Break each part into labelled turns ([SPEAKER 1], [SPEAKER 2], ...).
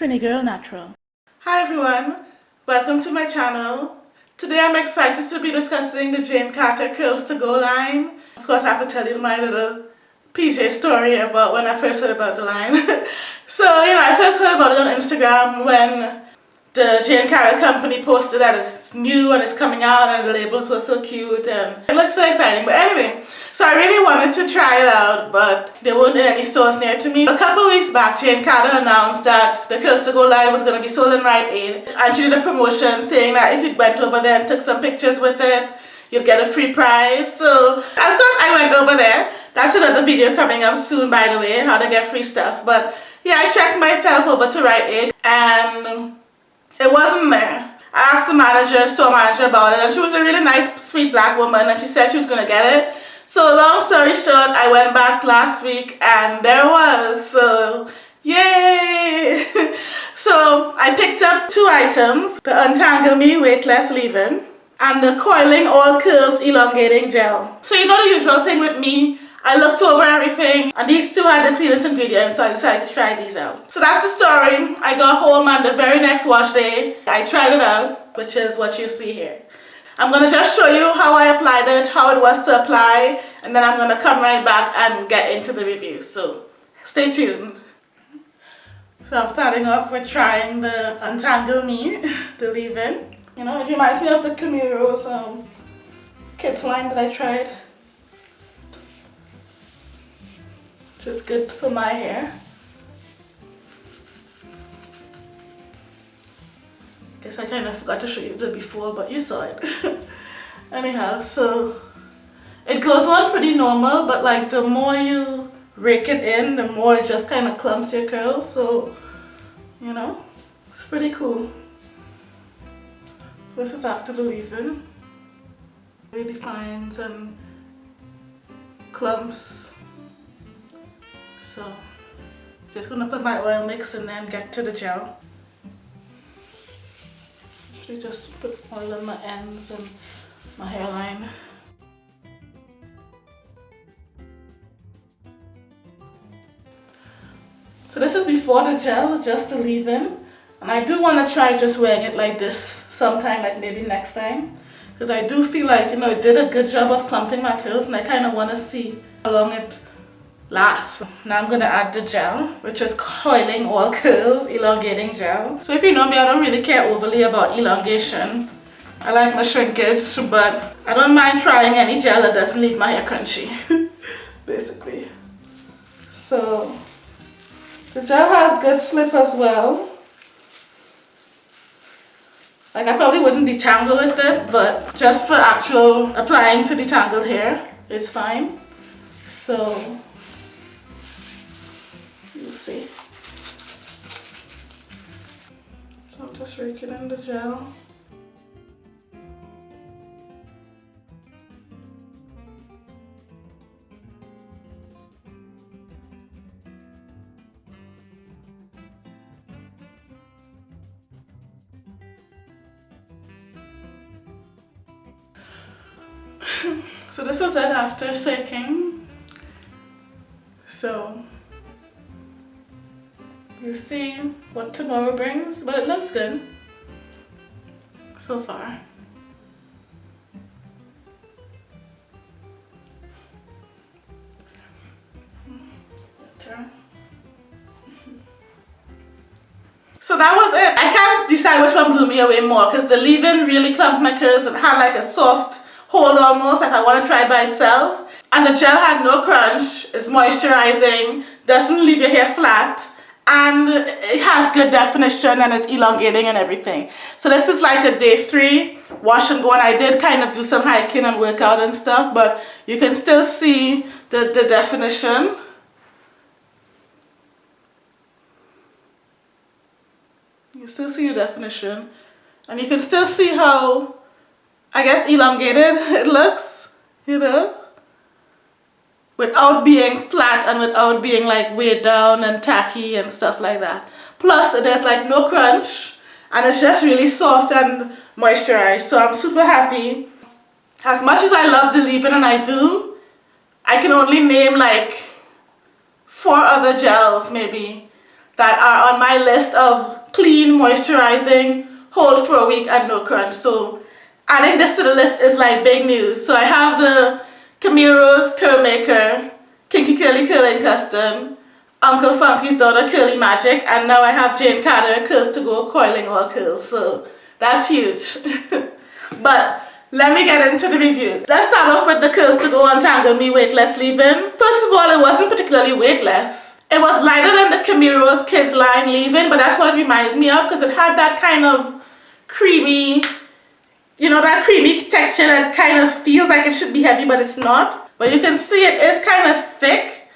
[SPEAKER 1] Trini Girl Natural. Hi everyone, welcome to my channel. Today I'm excited to be discussing the Jane Carter Curls to Go line. Of course I have to tell you my little PJ story about when I first heard about the line. so, you know, I first heard about it on Instagram when the Jane Carter company posted that it's new and it's coming out and the labels were so cute and it looks so exciting. But anyway, so I really wanted to try it out but they weren't in any stores near to me. A couple weeks back Jane Carter announced that the Curls to Go line was going to be sold in Rite Aid and she did a promotion saying that if you went over there and took some pictures with it you'd get a free prize. So of course I went over there. That's another video coming up soon by the way, how to get free stuff. But yeah, I checked myself over to Rite Aid and it wasn't there. I asked the manager, store manager about it and she was a really nice, sweet black woman and she said she was going to get it. So long story short, I went back last week and there was. So yay! so I picked up two items. The Untangle Me Weightless Leave-In and the Coiling All Curls Elongating Gel. So you know the usual thing with me, I looked over everything and these two had the cleanest ingredients so I decided to try these out. So that's the story. I got home and the very next wash day I tried it out which is what you see here. I'm going to just show you how I applied it, how it was to apply and then I'm going to come right back and get into the review. So stay tuned. So I'm starting off with trying the Untangle Me, the leave-in. You know, it reminds me of the Camille Rose um, Kids line that I tried. Just good for my hair. Guess I kind of forgot to show you the before, but you saw it. Anyhow, so it goes on pretty normal, but like the more you rake it in, the more it just kind of clumps your curls. So, you know, it's pretty cool. This is after the leave-in. Really defines and clumps so just gonna put my oil mix and then get to the gel. I just put oil on my ends and my hairline. So this is before the gel, just to leave in. And I do want to try just wearing it like this sometime, like maybe next time. Because I do feel like, you know, it did a good job of clumping my curls and I kind of want to see how long it last. Now I'm going to add the gel, which is coiling all curls, elongating gel. So if you know me, I don't really care overly about elongation. I like my shrinkage, but I don't mind trying any gel that doesn't leave my hair crunchy, basically. So the gel has good slip as well. Like I probably wouldn't detangle with it, but just for actual applying to detangled hair, it's fine. So You'll see. So I'm just raking in the gel. so this is it after shaking. So We'll see what tomorrow brings, but it looks good so far. So that was it. I can't decide which one blew me away more because the leave-in really clumped my curls and had like a soft hold almost like I want to try it by itself. And the gel had no crunch, it's moisturizing, doesn't leave your hair flat and it has good definition and it's elongating and everything. So this is like a day three wash and go and I did kind of do some hiking and workout and stuff but you can still see the, the definition. You still see your definition and you can still see how I guess elongated it looks, you know without being flat and without being like weighed down and tacky and stuff like that. Plus there's like no crunch and it's just really soft and moisturized. So I'm super happy. As much as I love the leave-in and I do, I can only name like four other gels maybe that are on my list of clean, moisturizing, hold for a week and no crunch. So adding this to the list is like big news. So I have the Camille Rose Curl Maker, Kinky Curly Curling Custard, Uncle Funky's Daughter Curly Magic, and now I have Jane Carter Curls to Go Coiling All Curls. So that's huge. but let me get into the review. Let's start off with the Curls to Go Untangle Me Weightless Leave-In. First of all, it wasn't particularly weightless. It was lighter than the Camille Rose Kids line leave-in, but that's what it reminded me of because it had that kind of creamy, you know, that creamy texture that kind of feels like it should be heavy, but it's not. But you can see it is kind of thick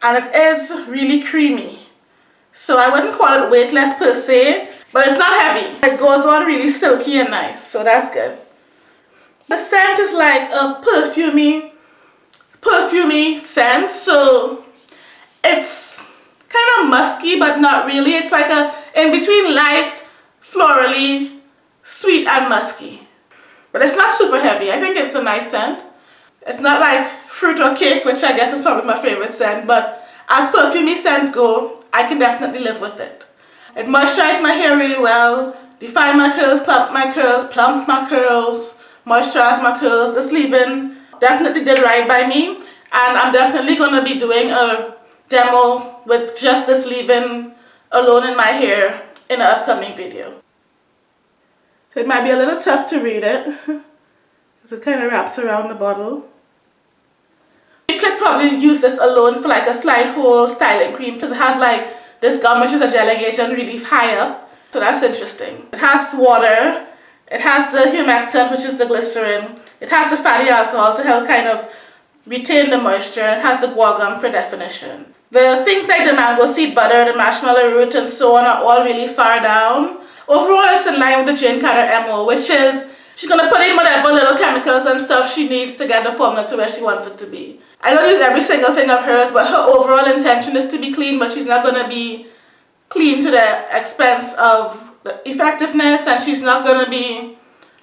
[SPEAKER 1] and it is really creamy. So I wouldn't call it weightless per se, but it's not heavy. It goes on really silky and nice, so that's good. The scent is like a perfumey, perfumey scent. So it's kind of musky, but not really. It's like a in between light, florally, sweet and musky. But it's not super heavy. I think it's a nice scent. It's not like fruit or cake, which I guess is probably my favorite scent. But as perfumey scents go, I can definitely live with it. It moisturizes my hair really well, define my curls, plump my curls, plump my curls, moisturize my curls. This leave-in definitely did right by me and I'm definitely going to be doing a demo with just this leave-in alone in my hair in an upcoming video. It might be a little tough to read it because it kind of wraps around the bottle. You could probably use this alone for like a slide hole styling cream because it has like this gum which is a gel agent really high up. So that's interesting. It has water it has the humectant, which is the glycerin. It has the fatty alcohol to help kind of retain the moisture. It has the guar gum for definition. The things like the mango seed butter, the marshmallow root, and so on are all really far down. Overall, it's in line with the Jane Carter MO, which is she's going to put in whatever little chemicals and stuff she needs to get the formula to where she wants it to be. I don't use every single thing of hers, but her overall intention is to be clean, but she's not going to be clean to the expense of effectiveness and she's not gonna be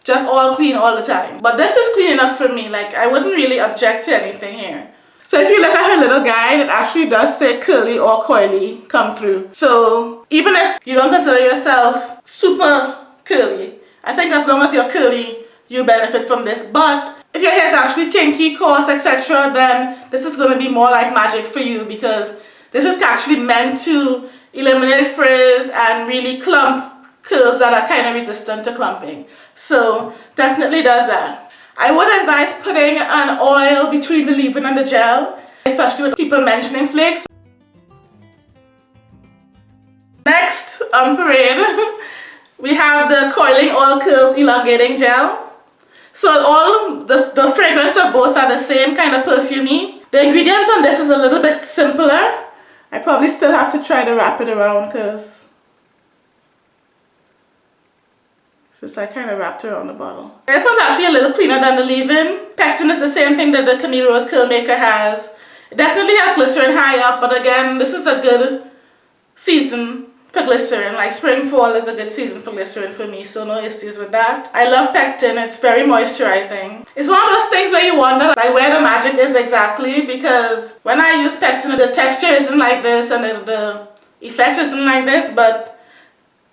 [SPEAKER 1] just all clean all the time. But this is clean enough for me like I wouldn't really object to anything here. So if you look at her little guide it actually does say curly or coily come through. So even if you don't consider yourself super curly I think as long as you're curly you benefit from this but if your hair is actually kinky, coarse, etc. then this is going to be more like magic for you because this is actually meant to eliminate frizz and really clump curls that are kind of resistant to clumping. So definitely does that. I would advise putting an oil between the leave-in and the gel, especially with people mentioning flakes. Next on parade, we have the Coiling All Curls Elongating Gel. So all the, the fragrance of both are the same kind of perfumey. The ingredients on this is a little bit simpler. I probably still have to try to wrap it around because it's like kind of wrapped around the bottle. This one's actually a little cleaner than the leave-in. Pectin is the same thing that the Camille Rose Curl Maker has. It definitely has glycerin high up, but again, this is a good season for glycerin. Like spring, fall is a good season for glycerin for me, so no issues with that. I love pectin, it's very moisturizing. It's one of those things where you wonder like where the magic is exactly because when I use pectin, the texture isn't like this and the, the effect isn't like this, but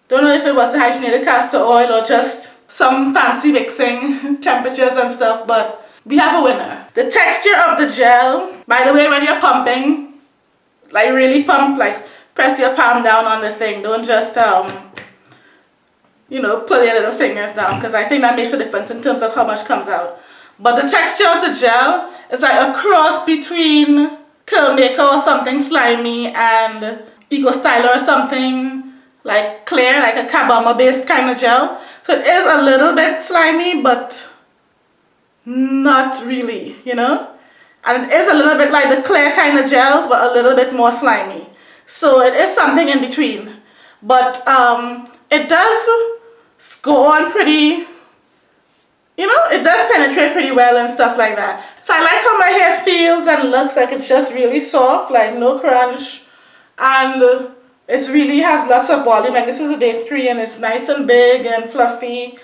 [SPEAKER 1] don't know if it was the hydrogenated castor oil or just some fancy mixing temperatures and stuff, but we have a winner. The texture of the gel, by the way, when you're pumping, like really pump, like press your palm down on the thing. Don't just, um, you know, pull your little fingers down because I think that makes a difference in terms of how much comes out. But the texture of the gel is like a cross between Curl Maker or something slimy and Eco Styler or something like clear, like a carbomer based kind of gel. So it is a little bit slimy, but not really, you know? And it is a little bit like the clear kind of gels, but a little bit more slimy. So it is something in between. But um, it does go on pretty, you know, it does penetrate pretty well and stuff like that. So I like how my hair feels and looks like it's just really soft, like no crunch. And it really has lots of volume and this is a day three and it's nice and big and fluffy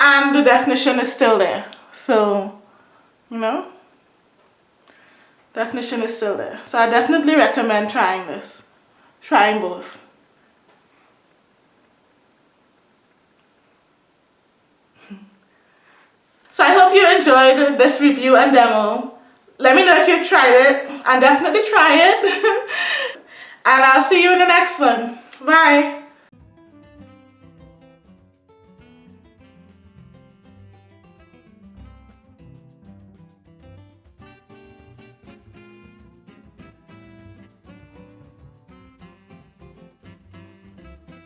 [SPEAKER 1] and the definition is still there. So, you know, definition is still there. So I definitely recommend trying this. Trying both. So I hope you enjoyed this review and demo. Let me know if you've tried it and definitely try it. and I'll see you in the next one. Bye.